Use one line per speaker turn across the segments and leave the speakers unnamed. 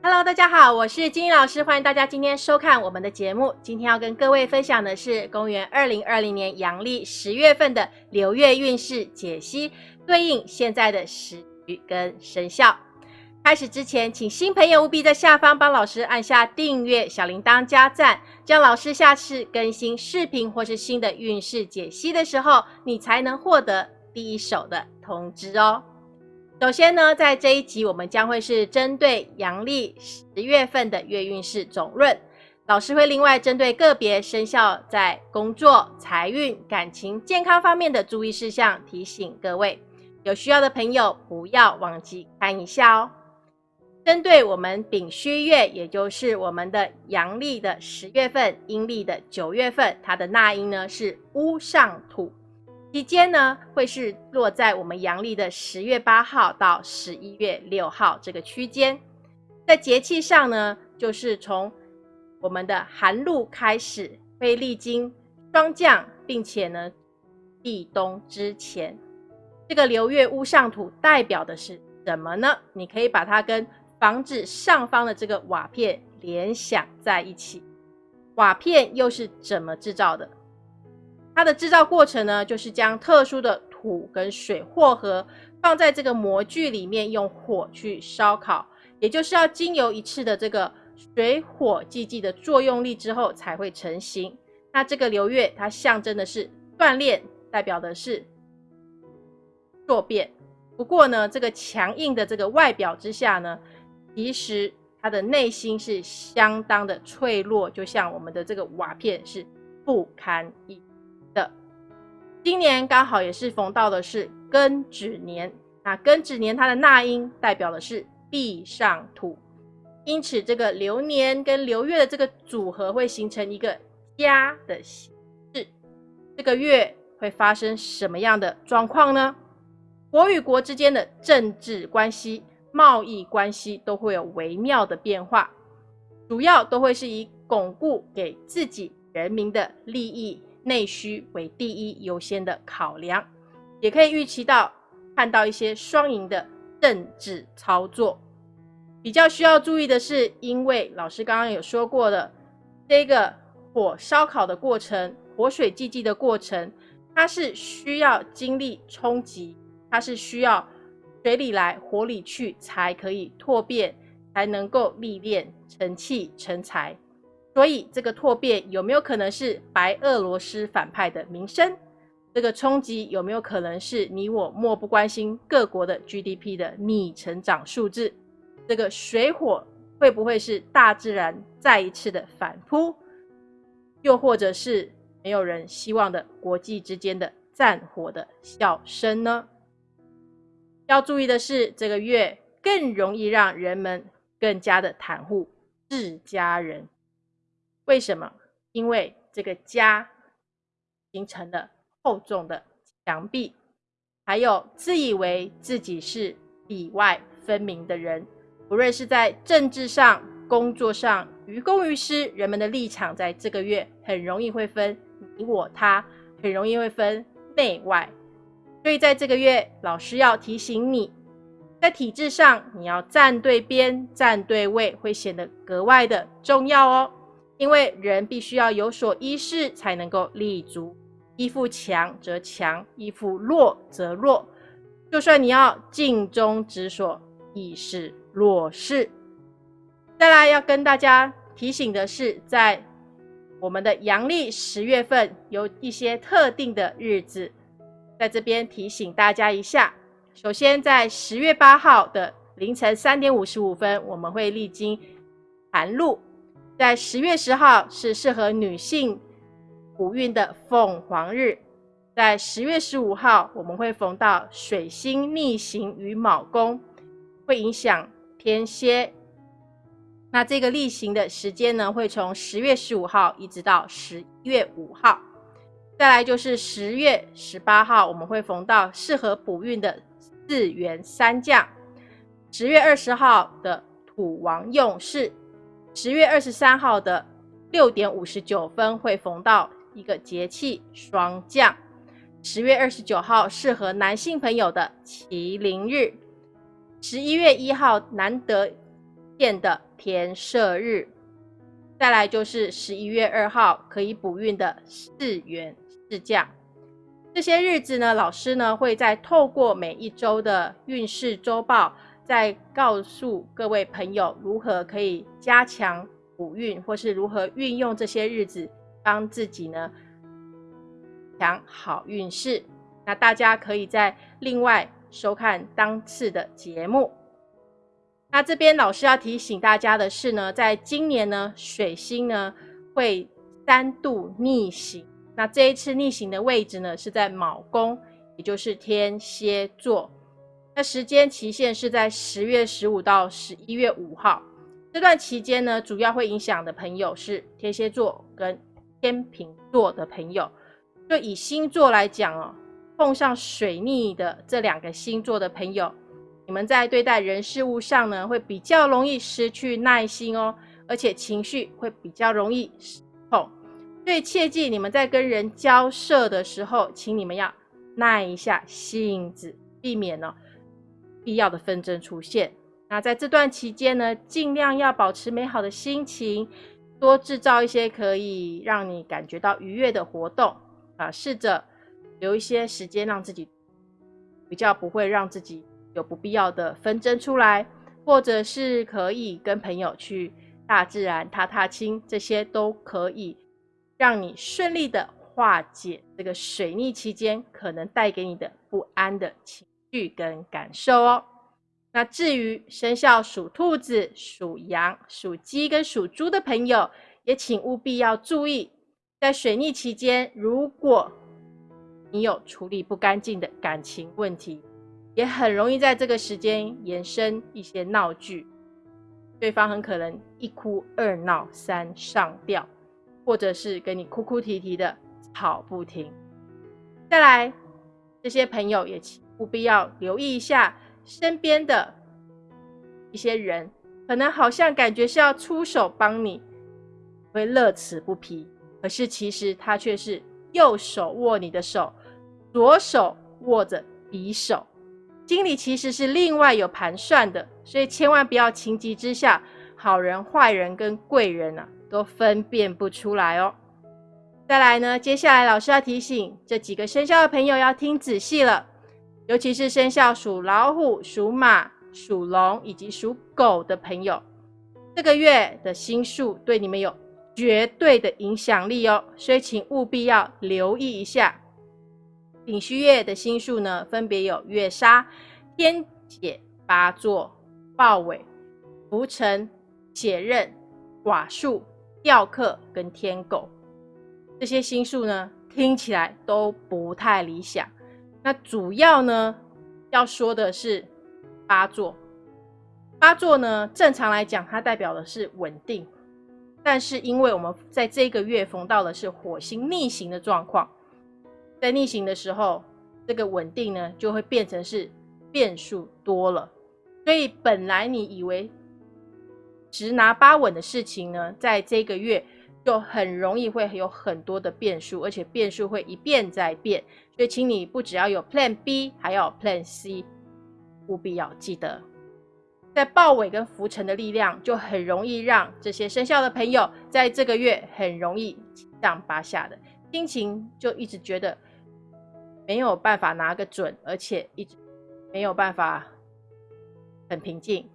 Hello，大家好，我是金英老师，欢迎大家今天收看我们的节目。今天要跟各位分享的是公元二零二零年阳历十月份的流月运势解析，对应现在的时局跟生肖。开始之前，请新朋友务必在下方帮老师按下订阅、小铃铛加赞，这样老师下次更新视频或是新的运势解析的时候，你才能获得第一手的通知哦。首先呢，在这一集我们将会是针对阳历十月份的月运势总论，老师会另外针对个别生肖在工作、财运、感情、健康方面的注意事项提醒各位，有需要的朋友不要忘记看一下哦。针对我们丙戌月，也就是我们的阳历的十月份、阴历的九月份，它的纳音呢是乌上土。期间呢，会是落在我们阳历的十月八号到十一月六号这个区间。在节气上呢，就是从我们的寒露开始，会历经霜降，并且呢，立冬之前，这个流月乌上土代表的是什么呢？你可以把它跟房子上方的这个瓦片联想在一起。瓦片又是怎么制造的？它的制造过程呢，就是将特殊的土跟水混合，放在这个模具里面，用火去烧烤，也就是要经由一次的这个水火既济的作用力之后才会成型。那这个流月，它象征的是锻炼，代表的是骤变。不过呢，这个强硬的这个外表之下呢，其实它的内心是相当的脆弱，就像我们的这个瓦片是不堪一击。的今年刚好也是逢到的是庚子年，那庚子年它的纳音代表的是地上土，因此这个流年跟流月的这个组合会形成一个家的形式。这个月会发生什么样的状况呢？国与国之间的政治关系、贸易关系都会有微妙的变化，主要都会是以巩固给自己人民的利益。内需为第一优先的考量，也可以预期到看到一些双赢的政治操作。比较需要注意的是，因为老师刚刚有说过的，这个火烧烤的过程、火水济济的过程，它是需要经历冲击，它是需要水里来火里去才可以蜕变，才能够历练成器成才。所以，这个拓变有没有可能是白俄罗斯反派的名声？这个冲击有没有可能是你我漠不关心各国的 GDP 的逆成长数字？这个水火会不会是大自然再一次的反扑？又或者是没有人希望的国际之间的战火的笑声呢？要注意的是，这个月更容易让人们更加的袒护自家人。为什么？因为这个家形成了厚重的墙壁，还有自以为自己是里外分明的人，不论是在政治上、工作上，于公于私，人们的立场在这个月很容易会分你我他，很容易会分内外。所以在这个月，老师要提醒你，在体制上你要站对边、站对位，会显得格外的重要哦。因为人必须要有所依恃，才能够立足。依附强则强，依附弱则弱。就算你要尽忠职守，亦是弱势。再来要跟大家提醒的是，在我们的阳历十月份有一些特定的日子，在这边提醒大家一下。首先，在十月八号的凌晨三点五十五分，我们会历经寒露。在十月十号是适合女性补运的凤凰日，在十月十五号我们会逢到水星逆行于卯宫，会影响天蝎。那这个逆行的时间呢，会从十月十五号一直到十月五号。再来就是十月十八号，我们会逢到适合补运的四元三将。十月二十号的土王用事。十月二十三号的六点五十九分会逢到一个节气霜降。十月二十九号适合男性朋友的麒麟日。十一月一号难得见的天赦日。再来就是十一月二号可以补运的四元四降。这些日子呢，老师呢会在透过每一周的运势周报，再告诉各位朋友如何可以加强补运，或是如何运用这些日子帮自己呢强好运势。那大家可以在另外收看当次的节目。那这边老师要提醒大家的是呢，在今年呢，水星呢会三度逆行。那这一次逆行的位置呢，是在卯宫，也就是天蝎座。那时间期限是在十月十五到十一月五号。这段期间呢，主要会影响的朋友是天蝎座跟天秤座的朋友。就以星座来讲哦，碰上水逆的这两个星座的朋友，你们在对待人事物上呢，会比较容易失去耐心哦，而且情绪会比较容易失控。所以切记，你们在跟人交涉的时候，请你们要耐一下性子，避免呢必要的纷争出现。那在这段期间呢，尽量要保持美好的心情，多制造一些可以让你感觉到愉悦的活动啊，试着留一些时间让自己比较不会让自己有不必要的纷争出来，或者是可以跟朋友去大自然踏踏青，这些都可以。让你顺利的化解这个水逆期间可能带给你的不安的情绪跟感受哦。那至于生肖属兔子、属羊、属鸡跟属猪的朋友，也请务必要注意，在水逆期间，如果你有处理不干净的感情问题，也很容易在这个时间延伸一些闹剧，对方很可能一哭二闹三上吊。或者是跟你哭哭啼啼的吵不停，再来，这些朋友也请务必要留意一下身边的一些人，可能好像感觉是要出手帮你，会乐此不疲，可是其实他却是右手握你的手，左手握着匕首，心里其实是另外有盘算的，所以千万不要情急之下，好人坏人跟贵人啊。都分辨不出来哦。再来呢，接下来老师要提醒这几个生肖的朋友要听仔细了，尤其是生肖属老虎、属马、属龙以及属狗的朋友，这个月的星数对你们有绝对的影响力哦，所以请务必要留意一下。丙戌月的星数呢，分别有月杀、天解、八座、豹尾、浮沉、血刃、寡数。吊客跟天狗这些星数呢，听起来都不太理想。那主要呢，要说的是八座。八座呢，正常来讲，它代表的是稳定。但是因为我们在这个月逢到的是火星逆行的状况，在逆行的时候，这个稳定呢，就会变成是变数多了。所以本来你以为。十拿八稳的事情呢，在这个月就很容易会有很多的变数，而且变数会一变再变。所以，请你不只要有 Plan B，还要 Plan C，务必要记得。在豹尾跟浮沉的力量，就很容易让这些生肖的朋友在这个月很容易七上八下的心情，就一直觉得没有办法拿个准，而且一直没有办法很平静。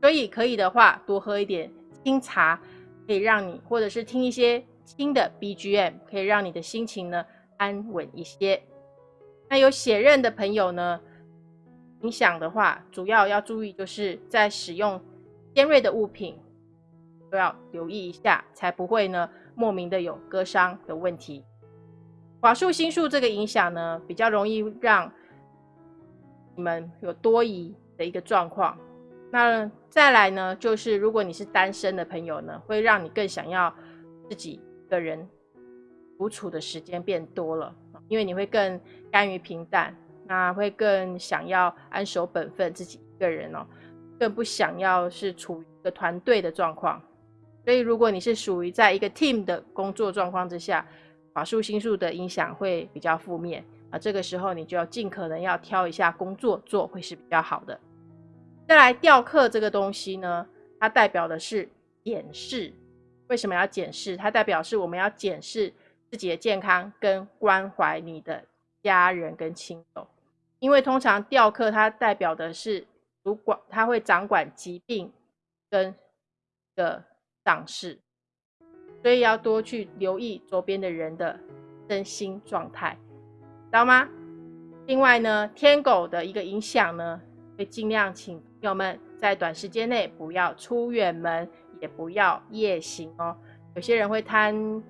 所以可以的话，多喝一点清茶，可以让你，或者是听一些轻的 BGM，可以让你的心情呢安稳一些。那有血刃的朋友呢，影响的话，主要要注意就是在使用尖锐的物品都要留意一下，才不会呢莫名的有割伤的问题。寡数星数这个影响呢，比较容易让你们有多疑的一个状况。那再来呢，就是如果你是单身的朋友呢，会让你更想要自己一个人独处的时间变多了，因为你会更甘于平淡，那会更想要安守本分，自己一个人哦，更不想要是处于一个团队的状况。所以，如果你是属于在一个 team 的工作状况之下，法术星数的影响会比较负面啊，这个时候你就要尽可能要挑一下工作做，会是比较好的。再来雕刻这个东西呢，它代表的是检视。为什么要检视？它代表是我们要检视自己的健康，跟关怀你的家人跟亲友。因为通常吊客它代表的是主管，它会掌管疾病跟的丧事，所以要多去留意周边的人的身心状态，知道吗？另外呢，天狗的一个影响呢，会尽量请朋友们在短时间内不要出远门。也不要夜行哦。有些人会贪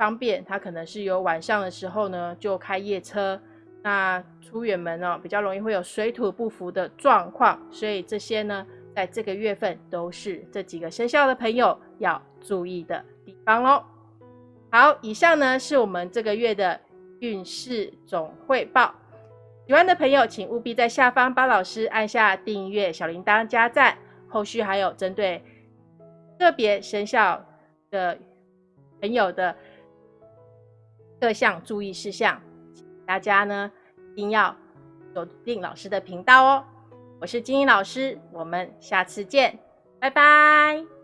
方便，他可能是有晚上的时候呢就开夜车，那出远门哦，比较容易会有水土不服的状况。所以这些呢，在这个月份都是这几个生肖的朋友要注意的地方喽。好，以上呢是我们这个月的运势总汇报。喜欢的朋友，请务必在下方帮老师按下订阅、小铃铛、加赞。后续还有针对。个别生肖的朋友的各项注意事项，大家呢一定要锁定老师的频道哦。我是金英老师，我们下次见，拜拜。